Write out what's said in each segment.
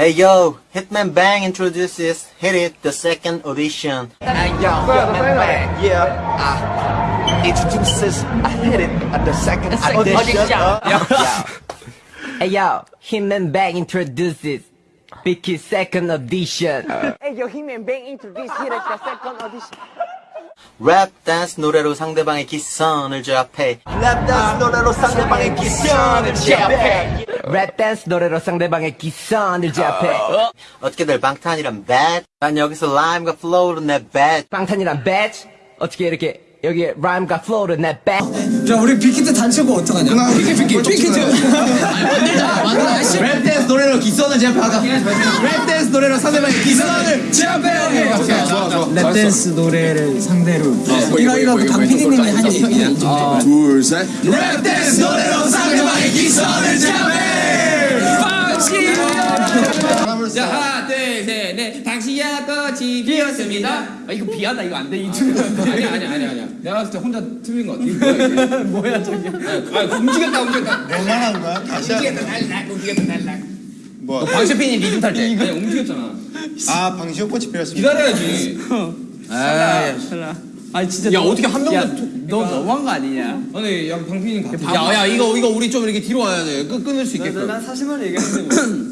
Hey yo, Hitman Bang introduces Hit It, the second audition. Hey yo, Hitman Bang. Yeah. Uh, introduces I hit it at the second audition. Hey yo, Hitman Bang introduces Vicky's second audition. Hey, yo, He-Man Bang introduced here at the second audition. 랩 댄스 노래로 상대방의 기선을 제압해. 랩 댄스 노래로 상대방의 기선을 제압해. 랩 댄스 노래로 상대방의 기선을 제압해. 어떻게들 방탄이란 bad? 난 여기서 라임과 플로우로 내 bad. 방탄이란 badge? 어떻게 이렇게 여기에 라임과 플로우를 내 badge? 야 우리 빅히트 단체고 어떡하냐? 빅히트 빅히트 빅히트. 랩 댄스 노래로 기선을 제압하다 랩 댄스 노래로 상대방의 기선을 제압해 랩 댄스 노래를 상대로. 이거 이거 강 PD님이 한 얘기야 둘셋. 랩 댄스 노래로 상대방의 기선을 제압해 자 하나 둘셋넷. 당신야 꽃이 피었습니다. 아 이거 비하다 이거 안돼 이 춤. 아니 아니 아니 아니야. 내가 봤을 때 혼자 틀린 거 같아. 이거 뭐야 저기 아 움직였다 움직였다. 뭐만한 거야? 다시 하- 움직였다 달락 움직였다 달락 뭐? 방시핀이 리듬 탈때. 아니 움직였잖아. 아 방시호 꽃이 피었습니다. 기다려야지. 아니 진짜 야 어떻게 한 명도 너 너무한 거 아니냐? 아니 야 방피님 같아. 야야 이거 이거 우리 좀 이렇게 뒤로 와야 돼. 끊, 끊을 수 있게끔. 난 사실만 얘기하는데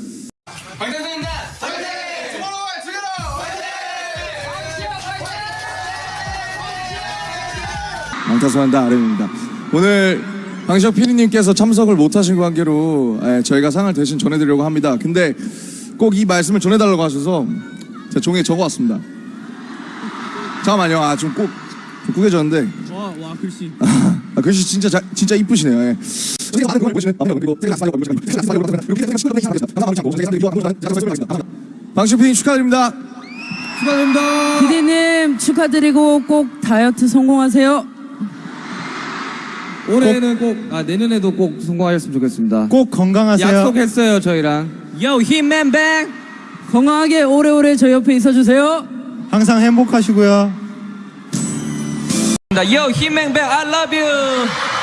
방탄소년단 아름입니다. 오늘 방시혁 PD님께서 참석을 못하신 관계로 예, 저희가 상을 대신 전해드리려고 합니다. 근데 꼭 이 말씀을 전해달라고 하셔서 제가 종이에 적어왔습니다. 잠깐만요. 아, 좀 꼭, 좀 구겨졌는데. 와, 와 글씨. 아, 글씨 진짜, 자, 진짜 이쁘시네요. 예. 방시혁 PD님 축하드립니다. 축하드립니다. 피디님 축하드리고 꼭 다이어트 성공하세요. 올해는 꼭, 아 내년에도 꼭 성공하셨으면 좋겠습니다. 꼭 건강하세요. 약속했어요 저희랑. Yo, Hitman Bang. 건강하게 오래오래 저희 옆에 있어주세요. 항상 행복하시고요. Yo, Hitman Bang, I love you.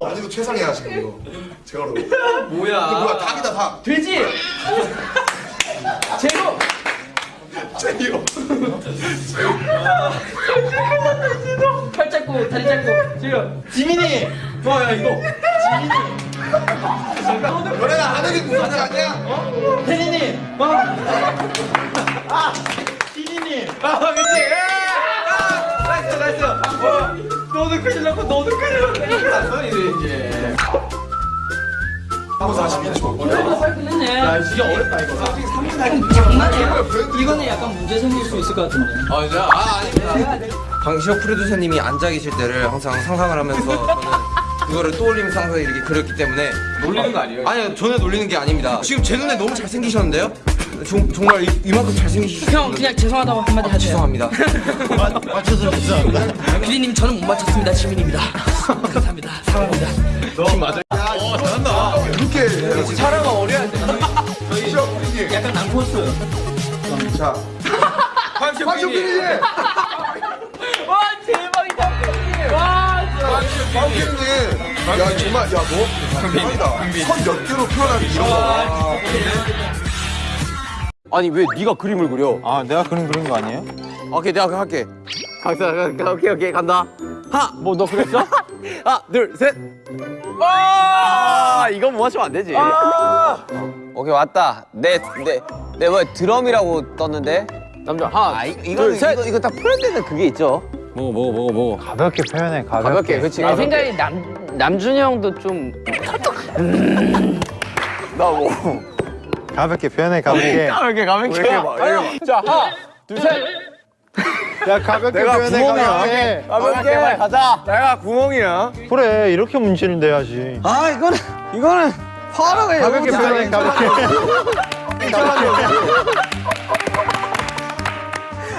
아직도 최상이야 지금 이거. 제가 로. 뭐야? 뭐야 닭이다 닭. 돼지. 제로. 제이요. 팔 잡고 다리 잡고 지금 지민이. 와야 이거. 너네가 하늘이 무섭지 않냐? 혜진이. 와. 아, 피디님. 아, 그치. 아, nice, nice. 어, 너도 큰일 났고, 너도 큰일 났고. 이제. 하고 42초. 빨리 끝냈네. 야, 진짜 어렵다, 이거. 솔직히 3분 장난이야. 이거는 약간 문제 생길 수 있을 것 같은데. 아 이제 아 아닙니다 방시혁 프로듀서님이 앉아 계실 때를 항상 상상을 하면서 저는 그거를 떠올리면서 항상 이렇게 그렸기 때문에 놀리는 거 아니에요? 아니요 전혀 놀리는 게 아닙니다 지금 제 눈에 너무 잘생기셨는데요? 정, 정말 이, 이만큼 잘생기셨어요 형, 그냥 죄송하다고 한마디 하세요. 죄송합니다 맞춰서 죄송합니다. 피디님, 저는 못 맞췄습니다. 지민입니다. 감사합니다. 사랑합니다. 이렇게 사랑은 어려야 돼. 시혁 PD님. 약간 난코스. 자. 방시호 PD님. 와, 대박이다. 와, 진짜. 방 PD님. 야 정말 야너 대박이다. 선몇 개로 표현하기 이런 거. 아니 왜 네가 그림을 그려? 아 내가 그림 그린 거 아니에요? 오케이 내가 할게. 강사 오케이 오케이 간다. 하나 뭐너 그랬어? 하나 둘셋. 아! 이건 뭐 하시면 안 되지. 오케이 왔다. 내내내 뭐 드럼이라고 떴는데? 남자 하나 아, 이, 이거 이거 이거 딱 풀어야 되는 그게 있죠. 먹어 먹어 먹어 먹어. 가볍게 표현해 가볍게. 가볍게 그렇지 내 생각에 남, 남준이 형도 좀 나뭐 가볍게 표현해 가볍게 가볍게 가볍게. 자 하나 둘셋 야 가볍게 내가 표현해 구멍이야. 가볍게 가볍게 가자. 내가 구멍이야. 그래 이렇게 문제는 돼야지 아 이거는 이거는 파라가 가볍게 표현해 가볍게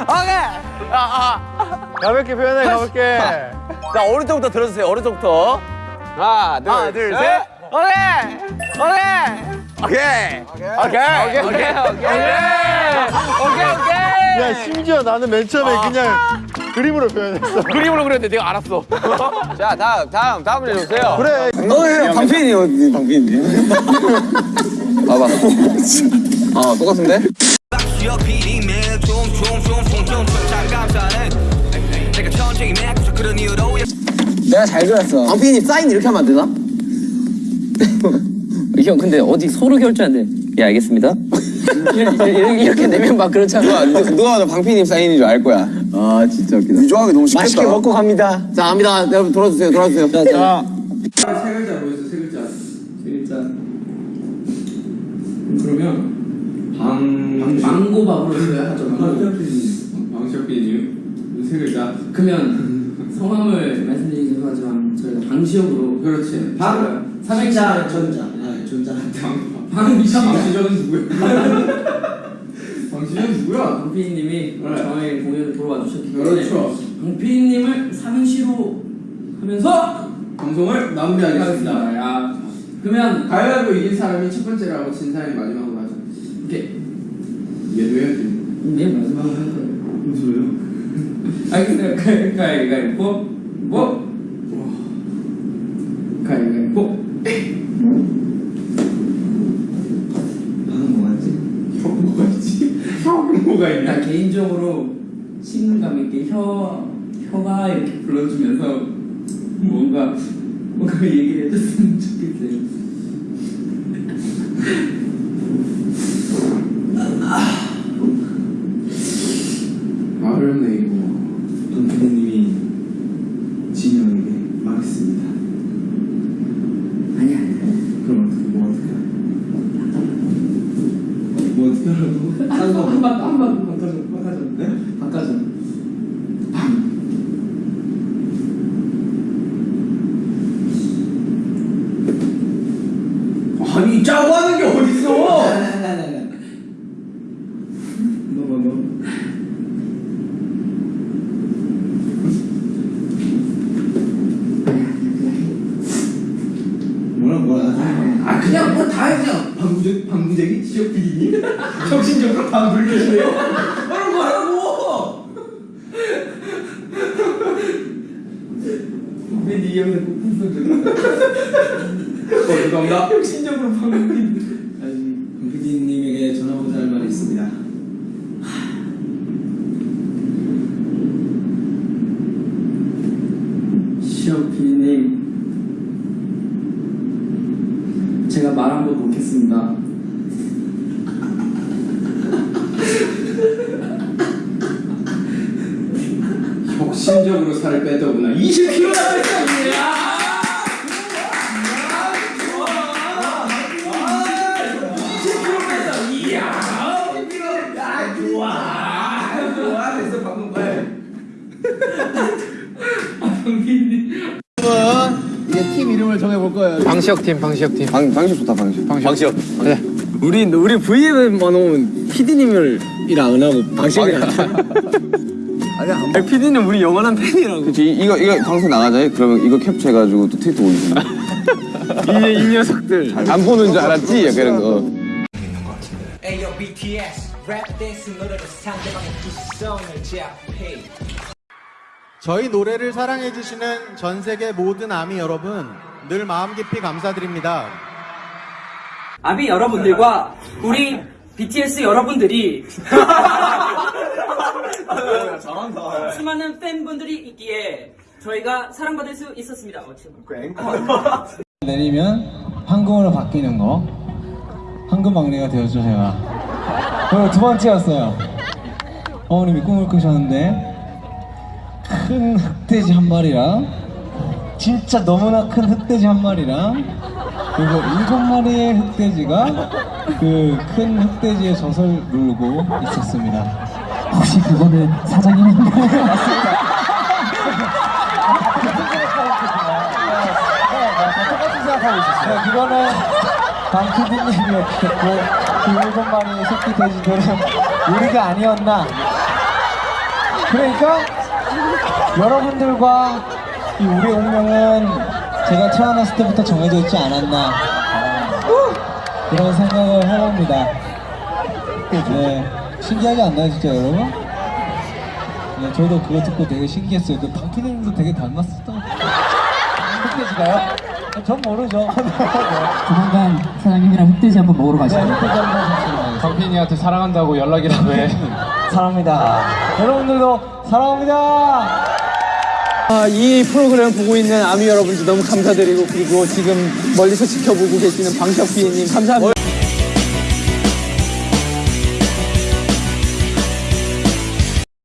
오케이. 가볍게 표현해 가볍게 자 오른쪽부터 들어주세요. 오른쪽부터. 하나 둘, 하나, 둘, 셋. 셋. 오케이. 오케이. 오케이. 오케이. 오케이. 오케이. 오케이. 오케이. 야 심지어 나는 맨 처음에 그냥 그림으로 표현했어 그림으로 그렸는데 내가 알았어. 자 다음 다음 다음 문제 주세요. 그래 어, 방피디 어디 방피디? 봐봐. 아 똑같은데? 내가 잘 그렸어. 방피디 사인 이렇게 하면 안 되나? 형 근데 어디 서로 결제한대 예 알겠습니다 이렇게, 이렇게 내면 막 그렇잖아 누가 누가 봐도 방피님 사인인 줄 알 거야. 아 진짜 웃기다. 유조하기 너무 쉽겠다. 맛있게 먹고 갑니다. 자 갑니다. 여러분 돌아주세요. 돌아주세요. 자, 자. 세 글자 뭐였어 세 글자 세 글자 그러면 방 망고밥으로 해야 하죠 방시혁비님 세 글자 그러면 성함을 말씀드리기 죄송하지만 저희가 방시혁으로 그렇지 방 삼행자 전자 아 전자 방시혁 방시혁은 누구야 방시혁은 누구야 방피디님이 저희 공연을 보러 와주셨기 때문에 그렇죠 방피디님을 삼행시로 하면서 방송을 마무리하겠습니다. 야, 그러면 가위바위보 이긴 사람이 첫 번째라고 진 사람이 마지막으로 하자. 이렇게 얘도 해야지. 네 마지막으로 할 거예요. 무슨 소리요? 알겠어요. 가위 가위바위보 뭐? 가위바위보. 방은 뭐가지? 혀 뭐가 있지? 혀 뭐가 있나? 개인적으로 친근감 있게 혀 혀가 이렇게 불러주면서 뭔가 뭔가 얘기를 해줬으면 좋겠어요. 아 어렵네 이거. 돈 PD님이 진영에게 말했습니다. 아니 아니. 그럼 어떻게 뭐 어떻게? 뭐 어떻게 하라고? 한번 한번 바꿔줘 바꿔줘. 네? 바꿔줘. 아니 짜고 하는 게 어딨어? 너 뭐, 너. 뭐라 뭐라 아 그냥 뭐 다 그냥 방구적 방구적인 지역 비리님 정신적으로 방구를 계시네요. 뭐라고? 왜네 꼭 분석을 어, 죄송합니다. 혁신적으로 방금 PD님에게 전하고자 할 말이 있습니다. 시혁 PD님, 제가 말 한 번 놓겠습니다. 혁신적으로 살을 뺐더구나. 20kg 나왔습니다. 방시혁 팀 방시혁 팀. 방 방식 좋다 방식. 방시혁. 우리 우리 V앱만 오면 PD님이랑 안 하고 방식이랑. 아니야. PD님 우리 영원한 팬이라고. 그치 이거 이거 방송 나가자 그러면 이거 캡처해가지고 또 트위터 올리는 이, 이 녀석들. 안 보는 줄 알았지? 약간 이런 거 Ayo BTS 랩 댄스 노래로 상대방의 기선을 제압해 저희 노래를 사랑해주시는 전 세계 모든 아미 여러분, 늘 마음 깊이 감사드립니다. 아비 여러분들과 우리 BTS 여러분들이 수많은 팬분들이 있기에 저희가 사랑받을 수 있었습니다 어, 지금. 내리면 황금으로 바뀌는 거. 황금 막내가 되었죠, 제가. 그리고 두 번째였어요. 어머님이 꿈을 꾸셨는데, 큰 흑돼지 한 마리랑, 진짜 너무나 큰 흑돼지 한 마리랑, 그리고 일곱 마리의 흑돼지가 그 큰 흑돼지의 젖을 누르고 있었습니다. 혹시 그거는 사장님인가요? 맞습니다. 똑같이 생각하고 있었어요. 네, 그거는 방피디님이었고 그 일곱 마리의 새끼 돼지들은 우리가 아니었나. 그러니까 여러분들과 이 우리의 운명은 제가 태어났을 때부터 정해져 있지 않았나 그런 생각을 해봅니다. 네, 신기하지 않나요, 진짜 여러분? 네, 저도 그거 듣고 되게 신기했어요. 그 방피디님도 되게 닮았었던 흑돼지가요? 전 모르죠. 조만간 사장님이랑 흑돼지 한번 먹으러 네, 흑돼지 한번 하셨습니다. 강빈이한테 사랑한다고 연락이라도 해. 사랑합니다. 여러분들도 사랑합니다. 아, 이 프로그램 보고 있는 아미 여러분들 너무 감사드리고 그리고 지금 멀리서 지켜보고 계시는 방석 비님 감사합니다.